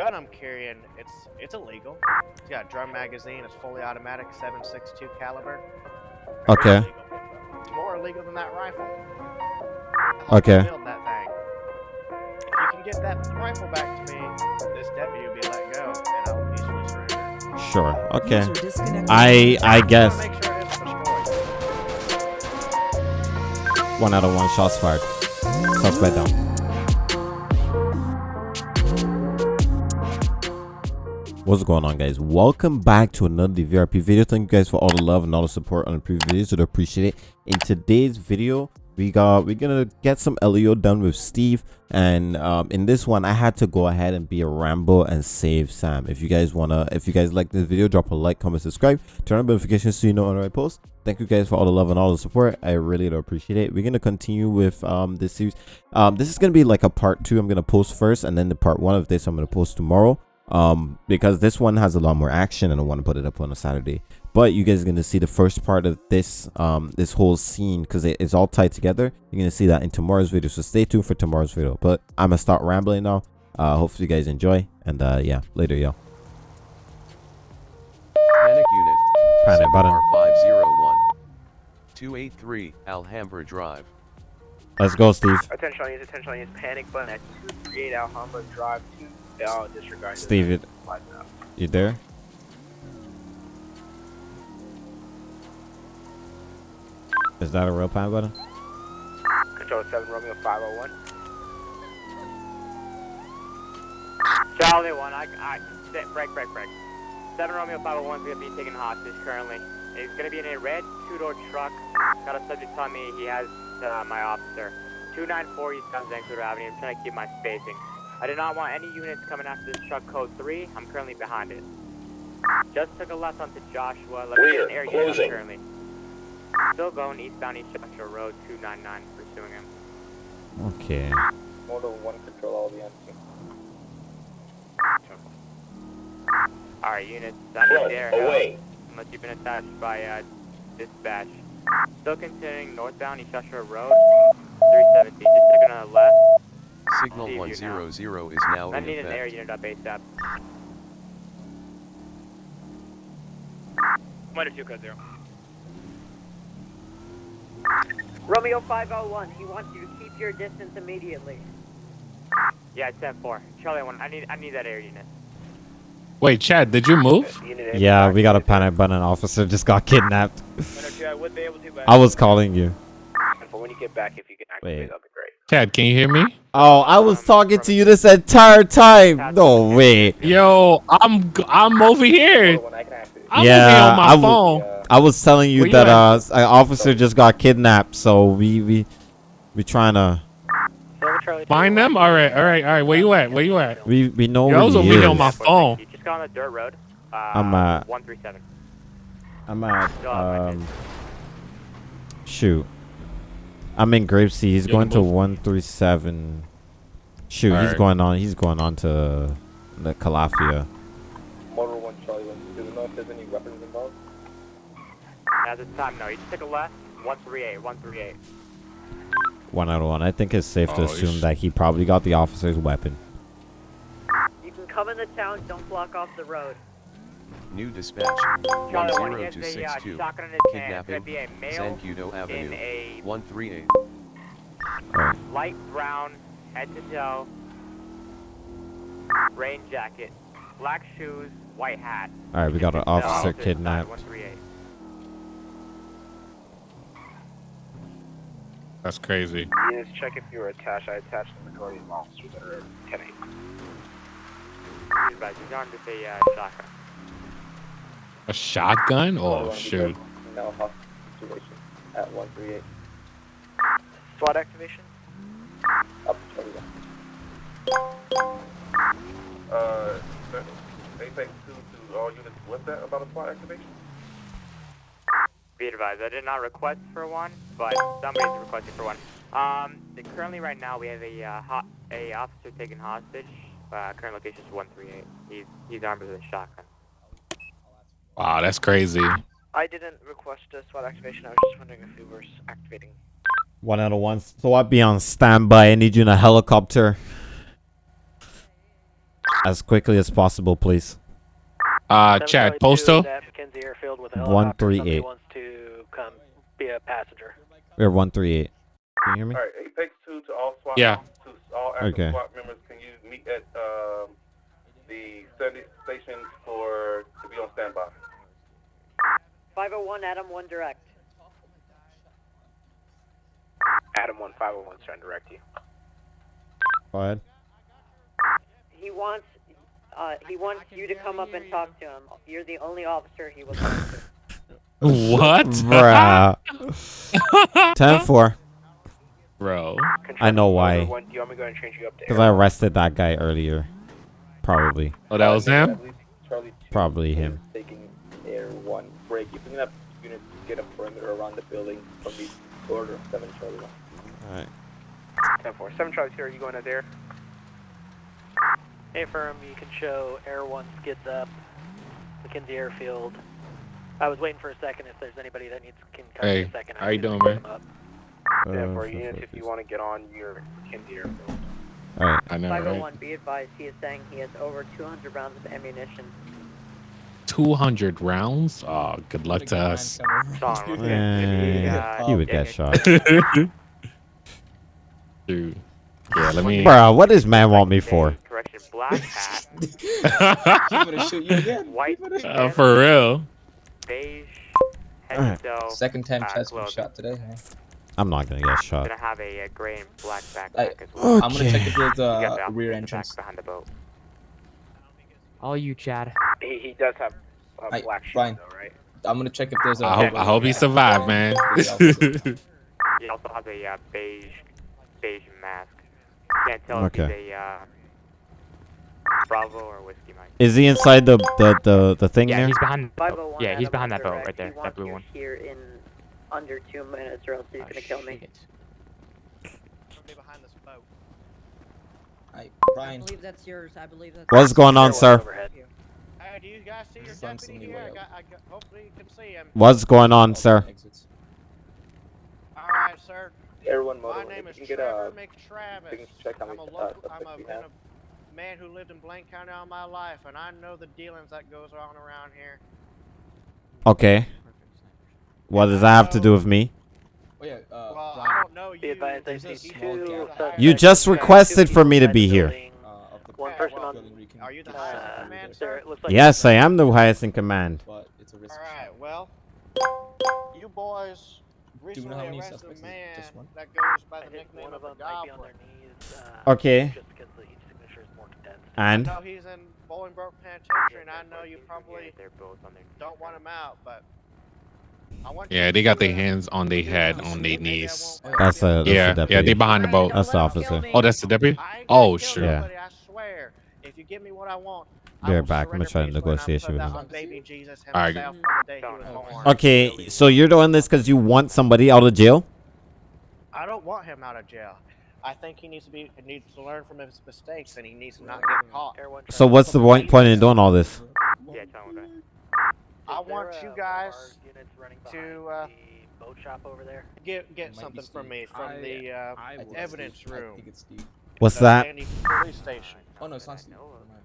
gun I'm carrying, it's it's illegal. It's got a drum magazine. It's fully automatic, 7.62 caliber. Okay. illegal. It's more illegal than that rifle. Okay. Build that thing. If you can get that rifle back to me, this deputy will be let go, and I will peacefully surrender. Sure. Okay. I I guess sure it isn't destroyed. one out of one shots fired. Suspect down. What's going on guys? Welcome back to another DVRP video. Thank you guys for all the love and all the support on the previous videos. I appreciate it. In today's video, we got we're gonna get some LEO done with Steve. And um, in this one, I had to go ahead and be a Rambo and save Sam. If you guys wanna if you guys like this video, drop a like, comment, subscribe, turn on notifications so you know when I post. Thank you guys for all the love and all the support. I really do appreciate it. We're gonna continue with um this series. Um, this is gonna be like a part two. I'm gonna post first, and then the part one of this I'm gonna post tomorrow um, because this one has a lot more action and I want to put it up on a Saturday. But you guys are going to see the first part of this um, this whole scene because it, it's all tied together. You're going to see that in tomorrow's video. So stay tuned for tomorrow's video. But I'm going to start rambling now. Uh, hopefully you guys enjoy. And uh, yeah, later, y'all. Panic unit. Panic button. 501. 283 Alhambra Drive. Let's go, Steve. Attention, audience. Attention, audience. Panic button at 238 Alhambra Drive. 2 I'll disregard. Steve, it. Uh, you there? Is that a real panic button? Control 7 Romeo 501. Charlie 1, I, I, break, break, break. 7 Romeo 501 is going to be taken hostage currently. It's going to be in a red two-door truck. Got a subject on me, he has uh, my officer. 294 East San Avenue, I'm trying to keep my spacing. I do not want any units coming after this truck code 3, I'm currently behind it. Just took a left onto Joshua, let me get an air unit currently. Still going eastbound East Joshua Road 299, pursuing him. okay Model 1 control all the empty. Alright, units, I need their help. Unless you've been attached by uh, dispatch. Still continuing northbound East Joshua Road, 317. Just took on the left. Signal See you now. 100 is now I in need an air unit up ASAP. Oh one two code zero. Romeo 501, he wants you to keep your distance immediately. Yeah, it's 10 4. Charlie 1, I need I need that air unit. Wait, Chad, did you move? Yeah we got a panic button officer just got kidnapped One or two, I would be able to, but i was calling you for when you get back, if you can activate, Wait. that'd be great. Chad, can you hear me? Oh, I was talking to you this entire time. No way. Yo, I'm g- I'm over here. I can activate. I'm Yeah, over on my I w- phone. I was telling you Where that at? uh, an officer just got kidnapped, so we we we trying to Find them. All right, all right, all right. Where you at? Where you at? we we know Yo, I where was he over here is. on my phone. You just got on the dirt road. Uh, I'm, uh, 137. I'm at Go on, um shoot. I'm in Gravesy. He's Yeah, going to one three seven. Shoot, he's Alright. going on. He's going on to the Calafia. Model 1, Charlie 1. Do we know if there's any weapons involved? At this time, no. You just took a left. 138, 138. One out of one. I think it's safe to Oh, assume that he probably got the officer's weapon. You can come in the town, don't block off the road. New dispatch. Charlie 1, he has a uh, 10262. shotgun in his hand. It's going to Kidnapping. be a male Zancudo in Avenue. a 138. Alright. light brown, head to toe, rain jacket, black shoes, white hat. All right, we got an Just, uh, officer opposite side, kidnapped. 138. That's crazy. Units, check if you were attached. I attached the majority of officers that are 10 8. He's back. He's armed with a uh, shotgun. A shotgun? Oh shoot. No hostage situation at 138. SWAT activation? Up to 21. Uh, anything to, to all units with that about a SWAT activation? Be advised, I did not request for one, but somebody's requesting for one. Um, currently right now we have a uh, ho- a officer taken hostage. Uh, current location is 138. He's he's armed with a shotgun. Wow, that's crazy. I didn't request a SWAT activation, I was just wondering if you were activating. One out of one. So I'll be on standby. I need you in a helicopter. as quickly as possible, please. Uh, Chad, postal. Mackenzie Airfield with a One helicopter. three Somebody eight. wants to come be a passenger. We're one three eight. Can you hear me? All right, Apex Two to all SWAT. Yeah. To all active Okay. SWAT members, can you meet at um, the Sandy station for to be on standby? 501 Adam 1 direct. Adam 1501 is trying to direct you. Go ahead. He wants uh, he wants you to come up and talk to him. You're the only officer he will talk to. What? Bruh. 10-4. Bro. I know why. One, do you want me to go and change you up to Because I arrested that guy earlier. Probably. Oh, that was him? Probably him. taking air one break. You're picking up units get a perimeter around the building from the order of seven Charlie one. Alright. 10 4. 7 Charlie 2, are you going out there? Hey, firm, you can show Air 1 skids up, Mackenzie Airfield. I was waiting for a second if there's anybody that needs can come in Hey, a second. how you doing, man? Yeah, for Uh, units if you want to get on your Kinsey Airfield. Alright. I know, right? 501, be advised, he is saying he has over 200 rounds of ammunition. 200 rounds? Oh, good luck to us. Sean, we're good. He would get shot. Dude. Yeah, let me. Bruh, what does man want me for? Correction, black hat, shoot you again. white Uh, for real. beige, Alright. head to. Second time Uh, chest was shot today. Huh? I'm not gonna get shot. Gonna have a, gray and black backpack I- as well. I'm gonna check if there's You got a the rear in the back entrance. behind the boat. All you, Chad. He, he does have a Aight, black shoes fine. though, right? I'm gonna check if there's a. I hope, I hope he survived, man. He also has a uh, beige beige mask. Can't tell if Okay. he's a uh, Bravo or Whiskey Mike. Is he inside the the the, the thing Yeah, there? he's behind. The boat. 501 Yeah, he's behind that boat right there. He That wants blue you one. here in under two minutes or else he's Oh, gonna kill me. shit. Somebody behind this boat. Aight, I believe that's yours. I believe that's What's going on, sir? Hey, do you guys see your deputy here? I got, I got, hopefully you can see him. What's going on, sir? All right, sir. Air one My name is get Trevor a. McTravis. check how I'm a many, uh, local. I'm a, we been have. a man who lived in Blaine County all my life, and I know the dealings that goes on around here. Okay. What does that have to do with me? Oh yeah. Uh, Well, I don't know you. Be advised, I There's a see small two You just requested for me to be here. Uh, One person on. building where you can Are you the uh, highest in Uh, command, sir, sir? it looks like Yes, I am the highest in command. But it's a risk. All right. Well, you boys Do you know how many arrested a suspects? Is it man just one? that goes by the nickname one of of the them might be on Goblin. their knees. Uh, Okay. Just because the, each signature is more condensed. And I know he's in Bolingbroke Penitentiary, and I know you probably They're both on their don't want him out, but I want Yeah, they got their hands on their head, on their knees. That's a- that's Yeah, yeah, deputy. they behind the boat. That's the officer. Oh, that's the deputy? Oh, sure. Yeah. nobody, I swear. If you give me what I want, I Be right back. I'm gonna try to peacefully, negotiation with that him. on baby Jesus Alright. himself on the day he was Oh, born. okay, so you're doing this because you want somebody out of jail? I don't want him out of jail. I think he needs to be he needs to learn from his mistakes, and he needs to not get caught. So what's the point point in doing all this? Yeah, tell him that. I Is there, want you guys running to, uh, the boat shop over there. Get get It might be something from me from I- the uh, I think it's evidence Steve. I room. think it's Steve. What's the that? Police Station. Oh no, it's not Steve. know of. Never mind.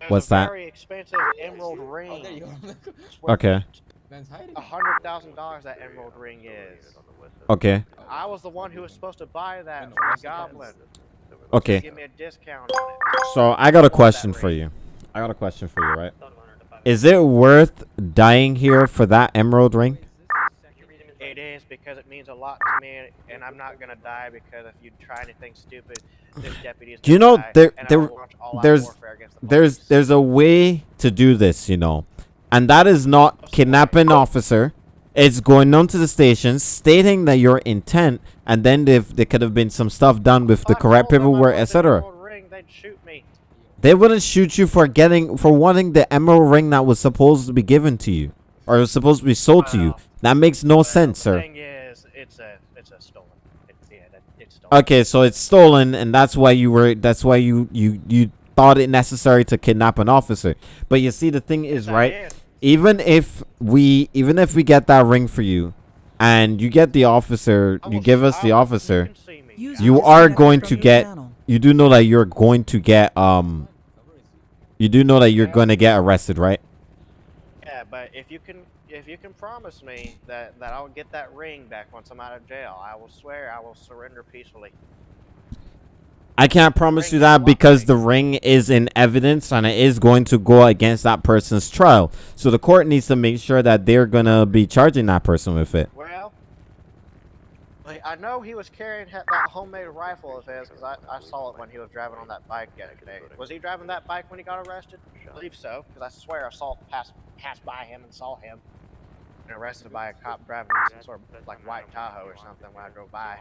There's What's a that? Very expensive emerald ring. Oh, there you go. It's worth Okay. A hundred thousand dollars that emerald ring is. Okay. I was the one who was supposed to buy that from the goblin. Okay. Give me a discount on it. So I got a question for you. I got a question for you, right? Is it worth dying here for that emerald ring? It is because it means a lot to me, and I'm not gonna die because if you try anything stupid, this deputy is. Do you know there- there- will launch all-out there's- the There's police. there's a way to do this, you know. And that is not oh, kidnapping an officer. It's going on to the station, stating that your intent, and then if there could have been some stuff done with the If I correct told them I paperwork, the etc. emerald ring, they'd shoot me. They wouldn't shoot you for getting for wanting the emerald ring that was supposed to be given to you, or was supposed to be sold to you. That makes no Well, sense, sir. is, it's a it's a stolen. It, yeah, it's stolen. Okay, so it's stolen, and that's why you were. That's why you you you thought it necessary to kidnap an officer. But you see, the thing is, Yes, right? did. Even if we, even if we get that ring for you, and you get the officer, I you give us the officer, You, can see me. you are going to get. You do know that you're going to get um. You do know that you're going to get arrested, right? Yeah, but if you can if you can promise me that that I'll get that ring back once I'm out of jail, I will swear I will surrender peacefully. I can't promise you that because the ring is in evidence and it is going to go against that person's trial. So the court needs to make sure that they're going to be charging that person with it. I know he was carrying that homemade rifle of his because I, I saw it when he was driving on that bike yesterday. Was he driving that bike when he got arrested? I believe so, because I swear I saw pass passed by him and saw him and arrested by a cop driving some sort of like white Tahoe or something when I drove by.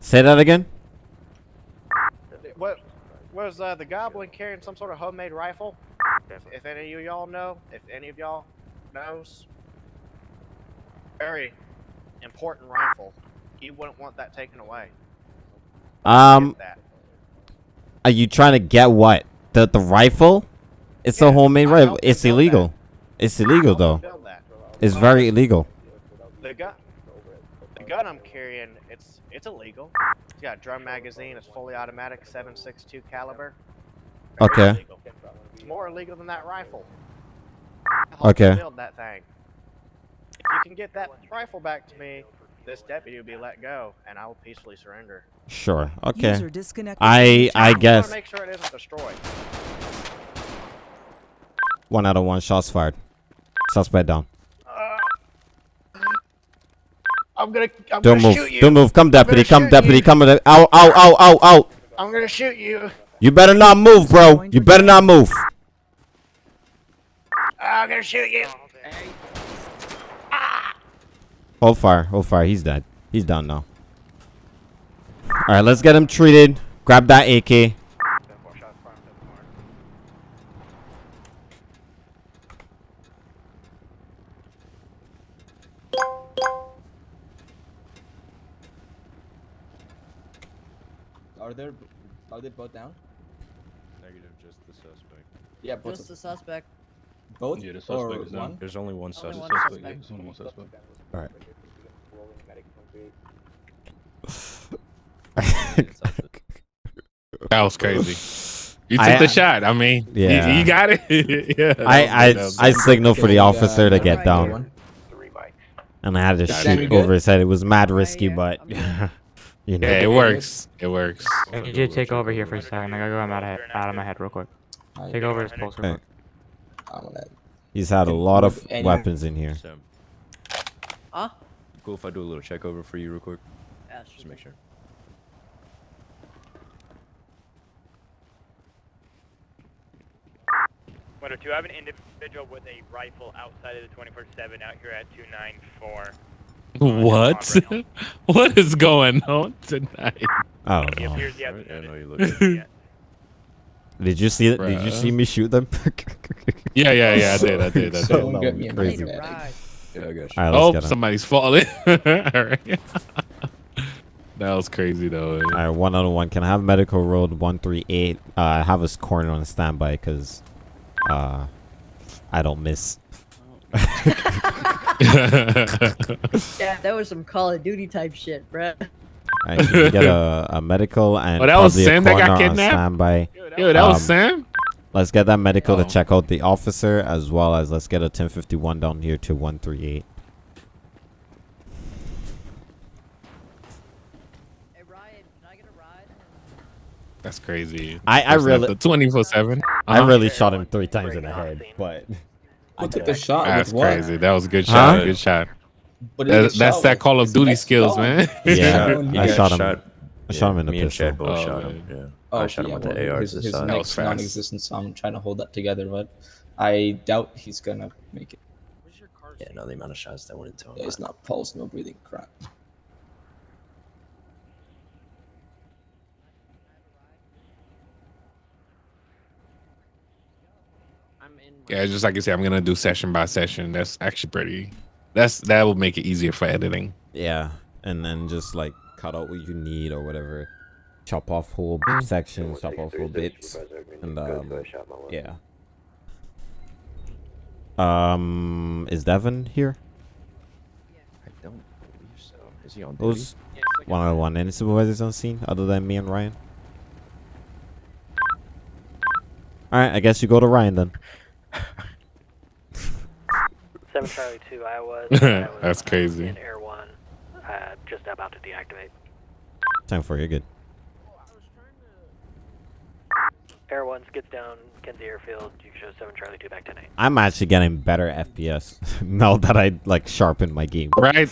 Say that again? What was uh, the goblin carrying some sort of homemade rifle? If any of you y'all know, if any of y'all knows, very important rifle. He wouldn't want that taken away. Um, are you trying to get what? The the rifle? It's a homemade rifle. It's illegal. It's illegal though. that. It's very illegal. The gun, the gun I'm carrying, it's it's illegal. It's got a drum magazine. It's fully automatic, 7.62 caliber. Very Okay. illegal. It's more illegal than that rifle. Okay. Build that thing. If you can get that rifle back to me, this deputy will be let go, and I will peacefully surrender. Sure. Okay. User disconnected I from I I want guess to make sure it isn't destroyed. one out of one shots fired. Suspect down. Uh, I'm gonna, I'm Don't gonna move. shoot you. Don't move. Come deputy. Come deputy. you. Come. Ow ow ow ow ow. I'm gonna shoot you. You better not move, bro. You better not move. I'm gonna shoot you. Hold fire. Hold fire. He's dead. He's down now. All right, let's get him treated. Grab that AK. Are there? Are they both down? Negative, just the suspect. Yeah, both. Just the suspect. both Yeah, the or suspect is down. one? There's only one Only suspect. one suspect. There's only one suspect. All right. That was crazy. You took I- the shot. I mean, you- Yeah. you, got it. yeah. I I that I signaled for the officer to get down, and I had to shoot over his head. It was mad risky, but you know. Yeah, it works. It works. I need you to take over here for a second. I gotta go out of, head, out of my head real quick. Take over as post real Hey. quick. He's had a lot of weapons in here. Huh? Cool if I do a little check over for you real quick? Yeah, Just make sure. Window two, I have an individual with a rifle outside of the 24-7 out here at 294. What? what is going on tonight? I don't He know. appears he has Alright, I know you look. look. Did you see it? Did you see me shoot them? Yeah, yeah, yeah. I did. I did. I did. Someone that get would me crazy. Medic. Yeah, I got you. All right, Oh, somebody's falling. Alright. that was crazy though. All right, one on one. Can I have medical road one three eight? Uh, I have his corner on standby because, uh, I don't miss. Yeah, that was some Call of Duty type shit, bruh. All right, can you get a, a medical and Oh, that was probably a Sam that got coroner on kidnapped? standby. Yo, that was Um, Sam. Let's get that medical Oh. to check out the officer as well as let's get a 1051 down here to 138. Hey Ryan, can I get a ride? That's crazy. I- I really- the twenty four seven. I uh-huh. really shot him three times in the head, but Who took the shot? That's with what? crazy. That was a good shot. Huh? Good shot. But That- that's shot that Call of Duty skills, shot. man. yeah, He I got shot him. shot. I shot him in the me and pistol. Chad both Oh, shot yeah. him. Yeah. Oh, I shot him yeah, with the well, AR his, to the his side. That was neck's fast. non-existent, so I'm trying to hold that together, but I doubt he's gonna make it. Yeah, no, the amount of shots that went into him. Yeah, it's not pulse, no breathing, crap. Yeah, just like I said, I'm gonna do session by session. That's actually pretty. That's that will make it easier for editing. Yeah, and then just like cut out what you need or whatever. Chop off whole sections, chop off whole bits, and um, yeah. Um, is Devin here? I don't believe so. Is he on duty? Who's one on one? Any supervisors on scene other than me and Ryan? All right, I guess you go to Ryan then. 7 Charlie 2, Iowa. Iowa That's crazy. In Air 1, uh, just about to deactivate. Time for you. Good. Air 1 skids down Kenzie Airfield. You can show 7 Charlie 2 back 10 8. I'm actually getting better FPS now that I like sharpened my game. Right,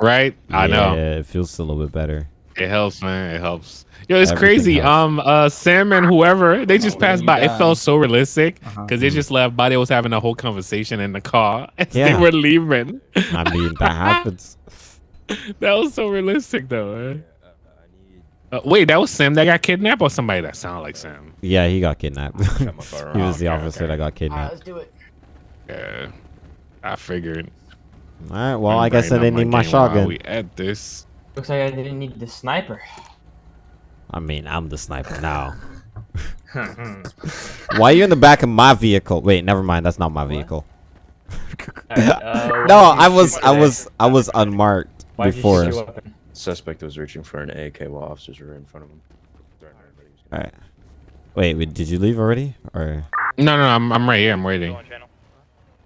right. I know. Yeah, it feels a little bit better. It helps, man. It helps. Yo, it's Everything crazy. helps. Um, uh, Sam and whoever they just Oh, passed you by. It felt so realistic because Uh-huh. they just left. Body was having a whole conversation in the car as Yeah. they were leaving. I mean, that happens. that was so realistic, though. Man. Uh, wait, that was Sam that got kidnapped, or somebody that sounded like Sam? Yeah, he got kidnapped. he was the Okay, officer okay. that got kidnapped. let's do it. Yeah, I figured. All right, well, I I'm guess I didn't need my shotgun. We at this. Looks like I didn't need the sniper. I mean, I'm the sniper now. Why are you in the back of my vehicle? Wait, never mind. That's not my vehicle. Alright, uh, no, I was, I was, I was unmarked Why did you before. shoot weapon? Suspect was reaching for an AK while officers were in front of him. All right. Wait, wait, did you leave already? Or No, no, no I'm, I'm right here. I'm waiting.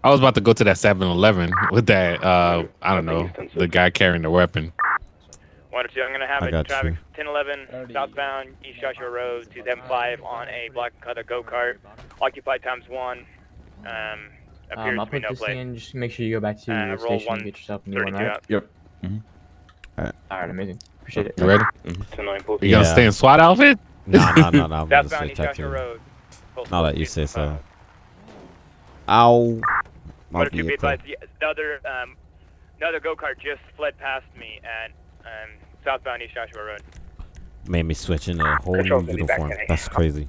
I was about to go to that 7-Eleven with that. Uh, I don't know, the guy carrying the weapon. One or two, I'm going to have I a got traffic you. 1011 southbound East Joshua Road 275 on a black and color go kart. Occupied times one. Um, appears Um, I'll to be put no this plate. in. Just make sure you go back to Uh, your station one and get yourself a new one, right? out. Yep. Alright, amazing. Appreciate it. You ready? Ten nine post. You gonna stay in SWAT outfit? no, no, no, no. I'm gonna Southbound East Joshua. Road. Now that you say so. Ow. My One or be advised, the, the other, um, another go kart just fled past me at um, southbound East Joshua Road. Made me switch into a whole new Control's gonna be back uniform. That's crazy.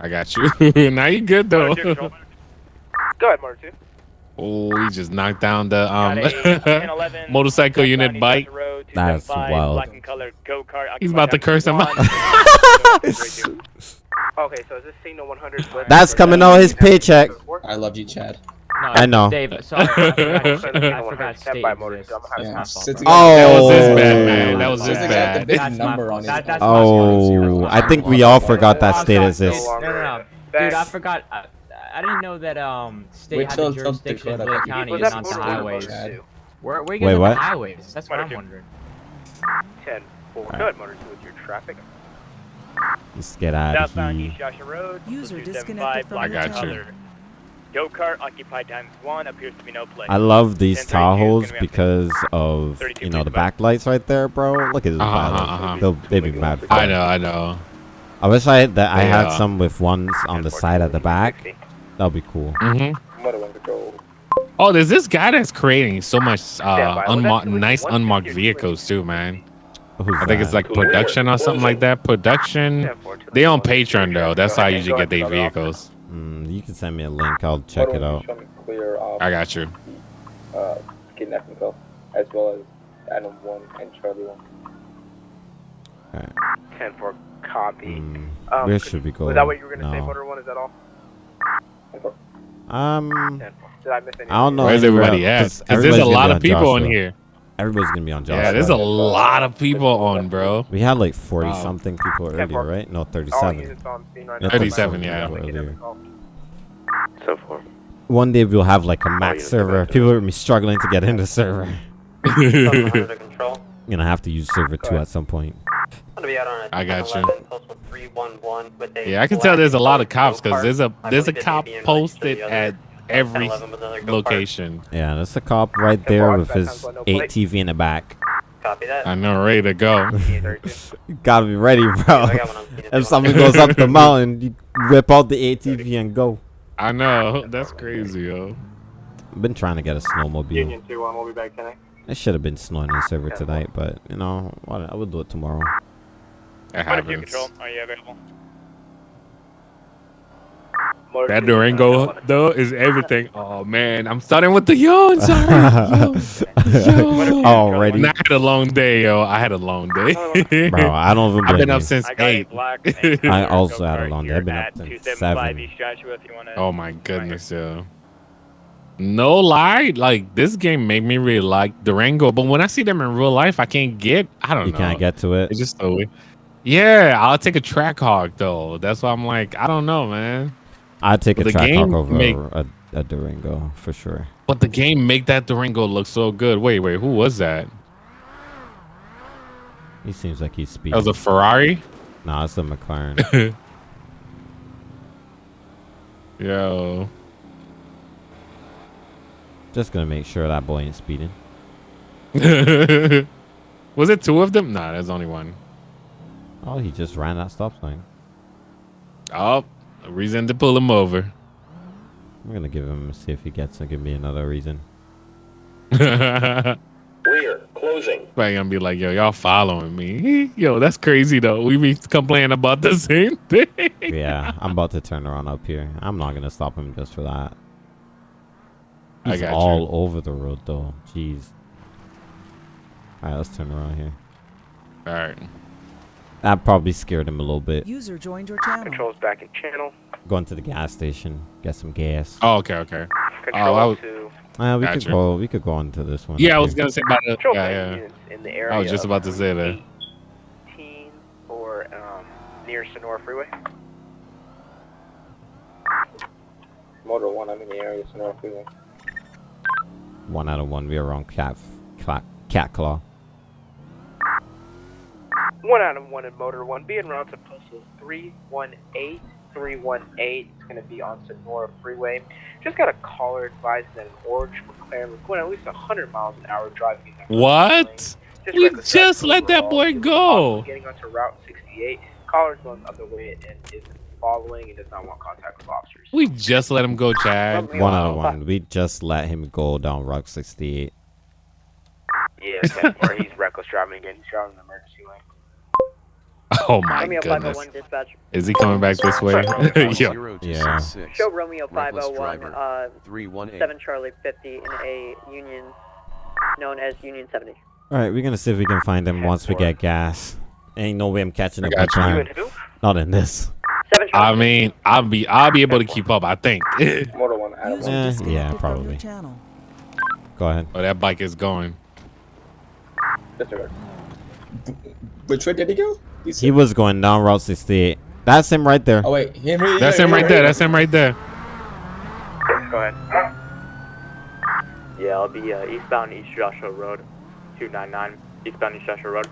I got you. now you good though. Motor two, control. Go ahead, Motor 2. Oh, he just knocked down the um Got a 1011 motorcycle unit East bike. Road, That's wild. Black and color go kart. He's about to curse him out. Okay, so is this signal 100? That's coming out his paycheck. I love you, Chad. No, I know. Dave, sorry. I forgot, I forgot state by, exists. Motor two. I'm That's Yeah, my sits fault. Oh. That was his bad, man. That was his Sounds like I had the bad. That's number on That- that's Oh. I think we all forgot that state exists. No, no, no. Dude, I forgot. I, I didn't know that um state Wait had the it comes to jurisdiction in Dakota. Lake County Was and that not the Motor two or highways. Motor two? Where, where Wait, you getting what? the highways? That's what I'm wondering. 10 4. Go ahead, Motor 2 with your traffic. Let's get out of Southbound here. East Joshua Road. User disconnected from Black I got and you. Go kart occupied times one appears to be no plate. I love these 1032 is gonna Tahoes because of you know the back. backlights right there, bro. Look at this. Uh-huh, pilot. uh-huh. They'll they be mad. for I know, I know. I wish I had that. I had some with ones on the side at the back. That'd be cool. hmm Motor one control. Oh, there's this guy that's creating so much uh, by. Well, nice unmarked vehicles too, man. Who's I think it's like production or something like that. Production. They on Patreon though. That's how I usually get their vehicles. Mm, you can send me a link. I'll check it out. Show me clear of I got you. uh, kidnapping call, as well as Adam 1 and Charlie 1. 10 for copy. Mm, Um, where should we go? Was that what you were going to say, No. Motor 1? Is that all? Um, Did I miss anything? I don't know. Where's everybody at? else, 'Cause there's a lot of people on Joshua. here. Everybody's gonna be on Joshua. Yeah, there's a lot of people on, bro. We had like 40 Wow. something people earlier, four. right? No, 37. units on scene right Yeah, 37, yeah. Earlier. So far. One day we'll have like a max units server. are back People will be struggling to get into the server. Under control. Gonna have to use server two at some point. I'm gonna be out on a I got you. 1011 postal 311 with a Yeah, I can tell there's a lot of colored cops because there's a I there's a cop may be in relation to posted at every 1011 with another go-kart. location. Yeah, there's a cop right there with his sounds like. ATV in the back. Copy that. I know, ready to go. You gotta be ready, bro. I got one on scene as well. If somebody goes up the mountain, you whip out the ATV and go. I know, that's crazy, yo. I've been trying to get a snowmobile. Union 2 1, we'll be back tonight. It should have been snowing in the server tonight, but you know, I will do it tomorrow. That Motor 2 happens. control, are you available? That Durango though is everything. Oh man, I'm starting with the yawns. already. Yo. Yo. Already, Nah, I had a long day, yo. I had a long day. bro. I don't even I've been up since I got a eight. black I also had a long day. I've been up since 275 seven. East Joshua if you want to. Oh my goodness, yo. No lie, like this game made me really like Durango, but when I see them in real life, I can't get. I don't You know. can't get to it. It's just so weird. Yeah, I'll take a Trackhawk though. That's why I'm like, I don't know, man. I'd take a track game over make- a, a Durango for sure. But the game make that Durango look so good. Wait, wait, who was that? He seems like he's speeding. That was a Ferrari. Nah, it's a McLaren. Yo, Just gonna make sure that boy ain't speeding. was it two of them? Nah, there's only one. Oh, he just ran that stop sign. Oh, a reason to pull him over. I'm gonna give him see if he gets to give me another reason. Probably Clear. Closing. I'm gonna be like, yo, y'all following me? Yo, that's crazy though. We be complaining about the same thing. yeah, I'm about to turn around up here. I'm not gonna stop him just for that. I He's you. all over the road though. Jeez. Alright, let's turn around here. All right. That probably scared him a little bit. User joined your channel. Controls back in channel. Going to the gas station, get some gas. Oh, okay, okay. Control I was- to Uh, we Gotcha. could go. We could go into this one. Yeah, I up was gonna say about the. control Yeah, yeah. units in the area. I was just about to say that. 18 or um, near Sonora Freeway. Motor one, I'm in the area, so no freeway. One out of one. We are on cat, cat, cat claw. One out of one in motor one. Being route to postal 318. 318. It's going to be on Sonora Freeway. Just got a caller advising that an orange McLaren was going at least 100 miles an hour driving. in that lane. What? We just let that boy go. possible Getting onto Route 68. Caller's on the other way and is following and does not want contact with officers. We just let him go, Chad. One out of one. We just let him go down Rock 68. Yeah, okay. or he's reckless driving again. He's driving in the emergency lane. Oh my Romeo goodness. 501 dispatch. Is he coming back this way? Yo. Zero two Yeah. six six. Show Romeo 501, driver. uh, 318. 7 Charlie 50 in a union known as Union 70. All right, we're gonna see if we can find him once we get gas. Ain't no way I'm catching I up got with you. You time. Not in this. 7 Charlie I mean, I'll be I'll be able to keep up. I think. oh, Motor one, Adam User. Eh, yeah, probably. channel. Go ahead. Oh, that bike is going. Which way did he go? He was going down Route 68. That's him right there. Oh, wait. Him, That's him, right there. That's him right there. Go ahead. Yeah, I'll be uh, eastbound East Joshua Road, 299, eastbound East Joshua Road,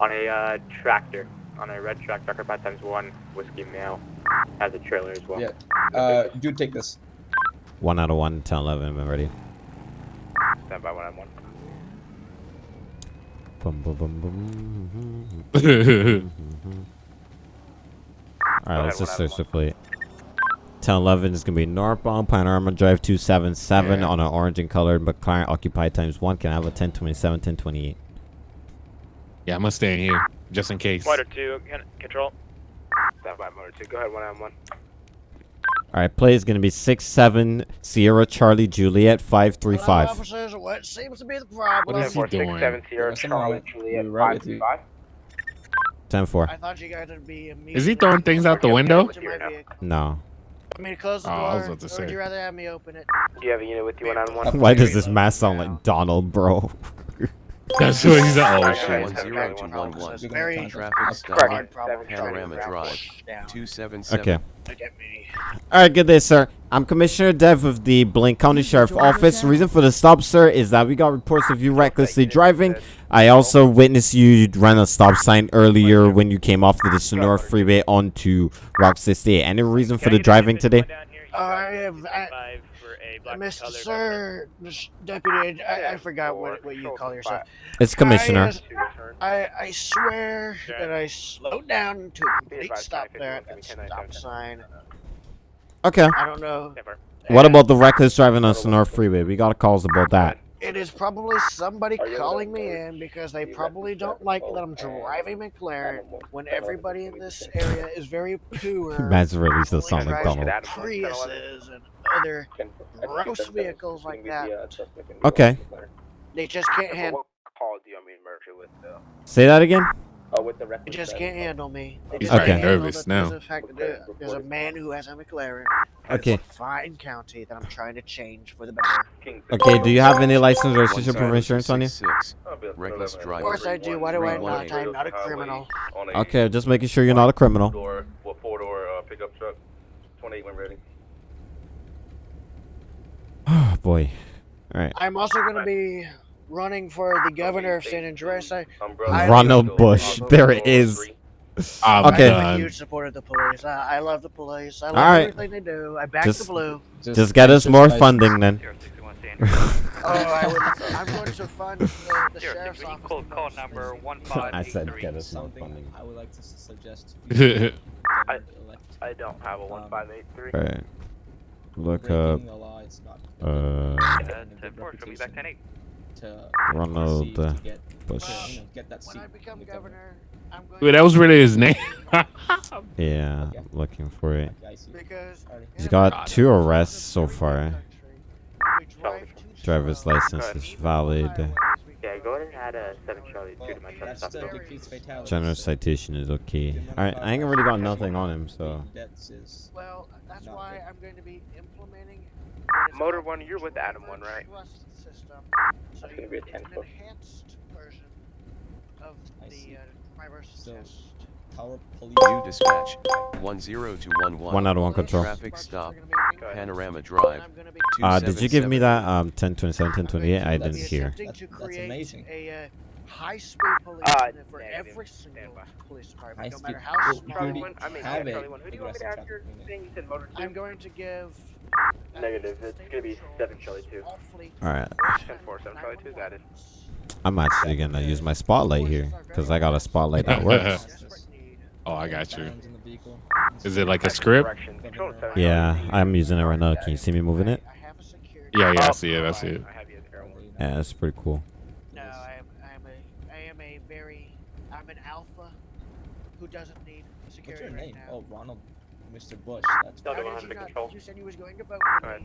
on a uh, tractor, on a red tractor, Darker 5 times 1, Whiskey Male, has a trailer as well. Yeah. Uh, do take this. 1 out of 1, 10, 11, I'm ready. Stand by 1 out of 1. Alright, let's just search the fleet. 1011 is going to be northbound Panorama Drive 277 yeah. on an orange and colored McLaren occupied times 1. Can I have a 1027, 1028? Yeah, I'm going to stay in here just in case. Motor 2, control. Stop by motor 2. Go ahead, 1 on 1. All right, play is going to be 67 Sierra Charlie Juliet 535. Officers, what seems to be the What problem? is he doing? 7 Sierra There's something wrong Charlie Juliet right with you. 535. 10 4. I thought you guys would be. Is he throwing things out the window? to my vehicle. No. Want me to close the Oh, door? I was about to or say. would you rather have me open it? Do you have a unit with you 191? Why does this mask sound like Donald, bro? That's what he's. Oh Alright, shit. guys. One zero two one one. It's very Traffic stop. hard problem trying to Panorama Drive. Two seven seven. Okay. Look me. All right, good day, sir. I'm Commissioner Dev of the Blaine County Sheriff Office. The reason for the stop, sir, is that we got reports of you recklessly driving. I also witnessed you run a stop sign earlier when you came off the Sonora Freeway onto Rock 68. Any reason for the driving today? I have, I, Mr. Sir, this deputy, I, I forgot what, what you call yourself. It's Commissioner. I, uh, I swear that I slowed down to a complete stop there at give me that stop sign. Okay. I don't know. What about the reckless driving us on Sonora Freeway? We got calls about that. It is probably somebody calling me in because they probably don't like that I'm driving McLaren when everybody in this area is very poor. Man's really still only sound like Donald. Priuses and other gross vehicles like that. the, uh, suspect in the Okay. They just can't handle. What call do you want me to merge it with, though? Say that again? with the reference. You just can't handle me. He's okay. nervous now. There's fact okay. there's a man who has a McLaren. Okay. Blaine county that I'm trying to change for the better. Okay. Do you have any license or citizenship from insurance on you? Reckless driver. Of course I do. Why do I not? I'm not a criminal. Okay. Just making sure you're not a criminal. Four door, four door uh, pickup truck. 28 when ready. Oh boy. All right. I'm also gonna be running for the governor of San Andreas. I, Umbrella. I- Ronald Bush. There it is. I'm Okay. I'm a huge supporter of the police. I, I love the police. I love All right. everything they do. I back Just- the blue. Just get us more funding then. Oh, I would, I'm going to fund the, the sheriff's office. Call, the call most. number one I said get us more funding. I would like to s- suggest. I- I don't have a one five eight three. All right. Look up. Law, it's not Uh, having a ten good four, show me back reputation ten eight. To Ronald see to uh, get, Bush. to, you know, get that When I become in the governor, I'm going Wait, that was really his name. Yeah, looking for it. Okay, I see. because Alright. He's got America, two arrests so far. country, we drive too Driver's license is valid. Yeah, go ahead and add a seven Charlie two to my truck That's stop. the though. decreased fatalities. General citation is okay. Alright, I ain't really got nothing on him, so. Well, that's why. I'm going to be implementing. Motor one, you're with Adam one, right? Trust system. So gonna you, be a it's 10 an foot. enhanced version of I the uh, driver's So- test. power police. New dispatch. 10 to 11. One out of one control. Traffic stop. Panorama Drive. I'm gonna be Uh, did you give me that um 1027, 1028? I I'm didn't hear. That's- that's amazing. a uh, high-speed police Uh, for negative. every single Standby. police High department, no speed. matter how Well, small. you Charlie already one, I mean, have yeah, a Charlie one. Who do you want me to aggressive ask your traffic unit. thing? You said motor two? I'm going to give. Negative, it's gonna be patrol seven Charlie two. all fleet Alright, Ten four, seven Charlie two, got it. I'm actually gonna use my spotlight here because I got a spotlight that works. Oh, I got you. Firearms in the vehicle. Is it like a script? Correction. Control to seven Yeah, I'm using it right now. Can you see me moving it? I have a security. Yeah, yeah, I Oh, see it. I see it. Have you as Yeah, that's pretty cool. No, I am. I am a. I am a very. I'm an alpha who doesn't need What's security your right name? now. Oh, Ronald, Mr. Bush. That's Don't How 100 you control. You said you was going to vote Go ahead.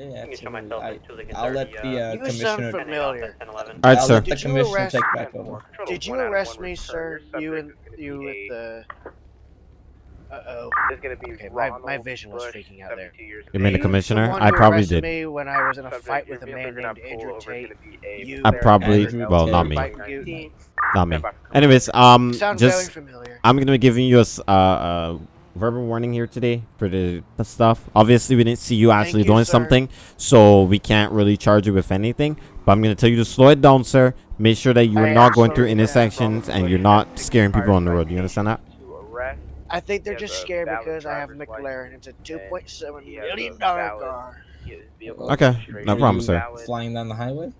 yeah, I can show myself absolutely. I, until they can I'll let the uh, You sound commissioner. familiar. 10 11. Alright, sir. let the Did you commissioner arrest- take back over. Did you arrest me, sir? You and you with the. Uh oh. It's gonna be Okay, my, my vision was Bush, freaking out there. You mean the commissioner? I probably did. me when I was in a fight with a man named Andrew Tate. gonna be a You I probably- well, not me. Not me. Anyways, um, Sounds just. I'm gonna be giving you a, uh, uh, verbal warning here today for the, the stuff. Obviously, we didn't see you actually you, doing sir. something, so we can't really charge you with anything. But I'm gonna tell you to slow it down, sir. Make sure that you're I not going through intersections and you're not scaring people on the road. You understand that? To arrest, I think they're He just a scared because I have a driver's McLaren. It's a two point seven he has a million dollar car. Okay, no problem, is sir. valid. Flying down the highway?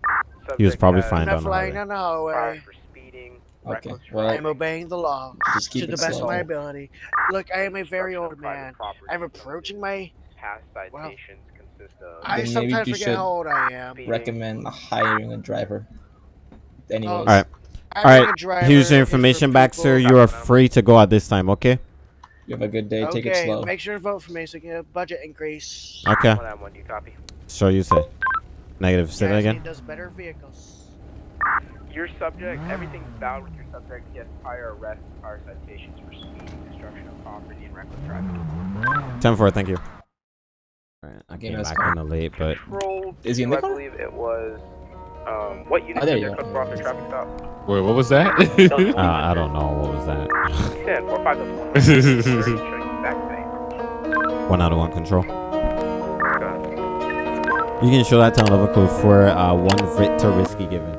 He was probably has fine I'm down not the flying highway. down the prior hallway. for speeding, Okay, reckless well, I'm obeying the law just keep to the it best of my ability. Look, I am a very old man. I'm approaching my. Past well, citations consist of I sometimes forget how old I am. Recommend hiring a driver. Oh, anyways, Oh, All right. All right. here's your information back, sir. You are free to go at this time. Okay? You have a good day. Take it Okay, slow. make sure to vote for me so you get a budget increase. Okay. One on one, you copy? So you say negative. Say that again. need those better vehicles. Your subject, everything's valid with your subject. He has prior arrests, prior citations for speeding, destruction of property, and reckless driving. Ten four. Thank you. Alright, I came back fine. kind of late, but Is he in to, the I believe it was. Um, what unit Oh, there did you you go. off the traffic stop? Wait, what was that? uh, I don't know what was that. Ten four five double one. Show you back one out of one control. You can show that to level code for uh, one Victor Risky given.